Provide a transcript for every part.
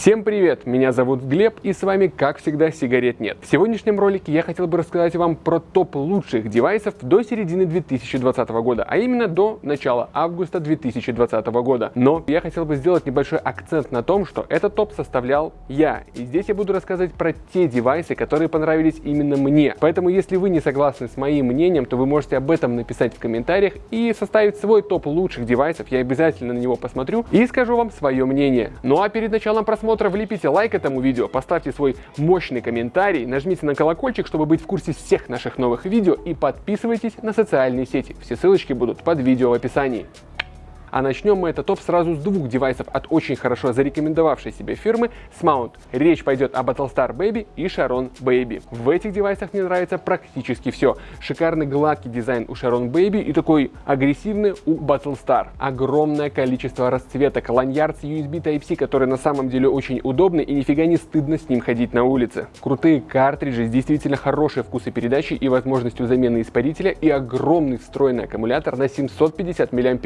Всем привет, меня зовут Глеб и с вами как всегда сигарет нет. В сегодняшнем ролике я хотел бы рассказать вам про топ лучших девайсов до середины 2020 года, а именно до начала августа 2020 года. Но я хотел бы сделать небольшой акцент на том, что этот топ составлял я. И здесь я буду рассказывать про те девайсы, которые понравились именно мне. Поэтому если вы не согласны с моим мнением, то вы можете об этом написать в комментариях и составить свой топ лучших девайсов. Я обязательно на него посмотрю и скажу вам свое мнение. Ну а перед началом просмотра просмотра влепите лайк этому видео, поставьте свой мощный комментарий, нажмите на колокольчик, чтобы быть в курсе всех наших новых видео и подписывайтесь на социальные сети. Все ссылочки будут под видео в описании. А начнем мы этот топ сразу с двух девайсов от очень хорошо зарекомендовавшей себе фирмы Smount. Речь пойдет о Battlestar Baby и Sharon Baby. В этих девайсах мне нравится практически все. Шикарный гладкий дизайн у Sharon Baby и такой агрессивный у Battlestar. Огромное количество расцветок, ланьярд с USB Type-C, который на самом деле очень удобный и нифига не стыдно с ним ходить на улице. Крутые картриджи с действительно хорошей вкусой передачи и возможностью замены испарителя и огромный встроенный аккумулятор на 750 мАч.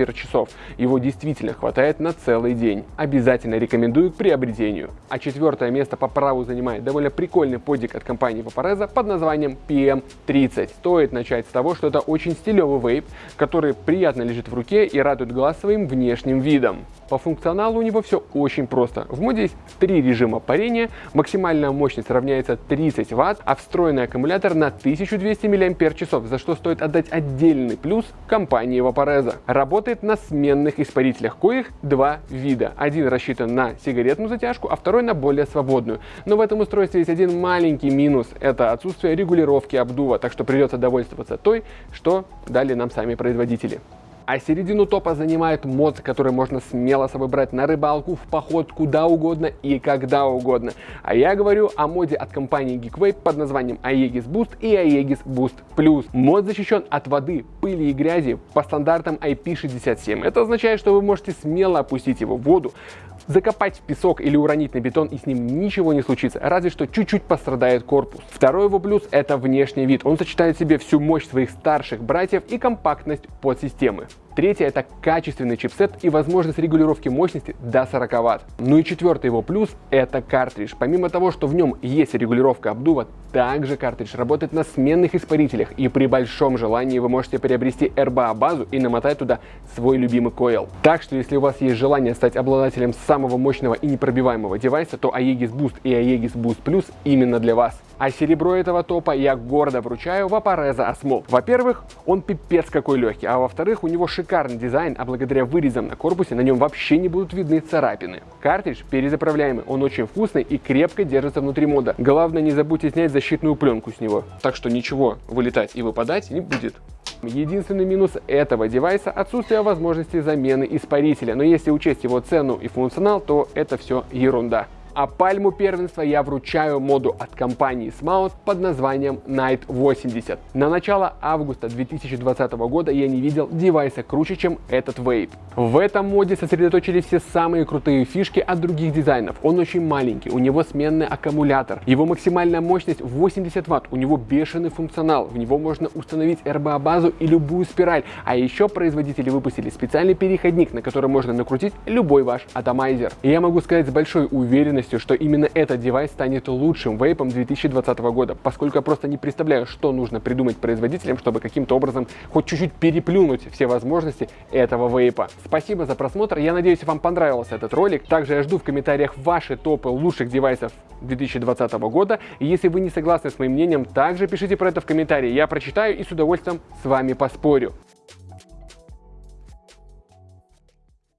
Его действительно хватает на целый день. Обязательно рекомендую к приобретению. А четвертое место по праву занимает довольно прикольный подик от компании Vaporeza под названием PM30. Стоит начать с того, что это очень стилевый вейп, который приятно лежит в руке и радует глаз своим внешним видом. По функционалу у него все очень просто. В моде есть три режима парения, максимальная мощность равняется 30 Вт, а встроенный аккумулятор на 1200 мАч, за что стоит отдать отдельный плюс компании Vaporeza. Работает на сменных испарителях, коих два вида. Один рассчитан на сигаретную затяжку, а второй на более свободную. Но в этом устройстве есть один маленький минус. Это отсутствие регулировки обдува, так что придется довольствоваться той, что дали нам сами производители. А середину топа занимает мод, который можно смело с собой брать на рыбалку, в поход, куда угодно и когда угодно. А я говорю о моде от компании Geekway под названием Aegis Boost и Aegis Boost Plus. Мод защищен от воды, пыли и грязи по стандартам IP67. Это означает, что вы можете смело опустить его в воду, закопать в песок или уронить на бетон и с ним ничего не случится, разве что чуть-чуть пострадает корпус. Второй его плюс это внешний вид. Он сочетает в себе всю мощь своих старших братьев и компактность подсистемы. Третье это качественный чипсет и возможность регулировки мощности до 40 Вт. Ну и четвертый его плюс это картридж. Помимо того, что в нем есть регулировка обдува, также картридж работает на сменных испарителях и при большом желании вы можете приобрести RBA базу и намотать туда свой любимый койл. Так что если у вас есть желание стать обладателем самого мощного и непробиваемого девайса, то Aegis Boost и Aegis Boost Plus именно для вас. А серебро этого топа я гордо вручаю Vaporeza Osmol. Во-первых, он пипец какой легкий, а во-вторых, у него шикарный дизайн, а благодаря вырезам на корпусе на нем вообще не будут видны царапины. Картридж перезаправляемый, он очень вкусный и крепко держится внутри мода. Главное, не забудьте снять защитную пленку с него, так что ничего вылетать и выпадать не будет. Единственный минус этого девайса – отсутствие возможности замены испарителя, но если учесть его цену и функционал, то это все ерунда. А пальму первенства я вручаю моду от компании Smout под названием Night 80. На начало августа 2020 года я не видел девайса круче, чем этот вейп. В этом моде сосредоточили все самые крутые фишки от других дизайнов. Он очень маленький, у него сменный аккумулятор, его максимальная мощность 80 Вт, у него бешеный функционал, в него можно установить RBA базу и любую спираль, а еще производители выпустили специальный переходник, на который можно накрутить любой ваш атомайзер. И я могу сказать с большой уверенностью, уверенностью, что именно этот девайс станет лучшим вейпом 2020 года, поскольку я просто не представляю, что нужно придумать производителям, чтобы каким-то образом хоть чуть-чуть переплюнуть все возможности этого вейпа. Спасибо за просмотр, я надеюсь, вам понравился этот ролик. Также я жду в комментариях ваши топы лучших девайсов 2020 года. И если вы не согласны с моим мнением, также пишите про это в комментарии, я прочитаю и с удовольствием с вами поспорю.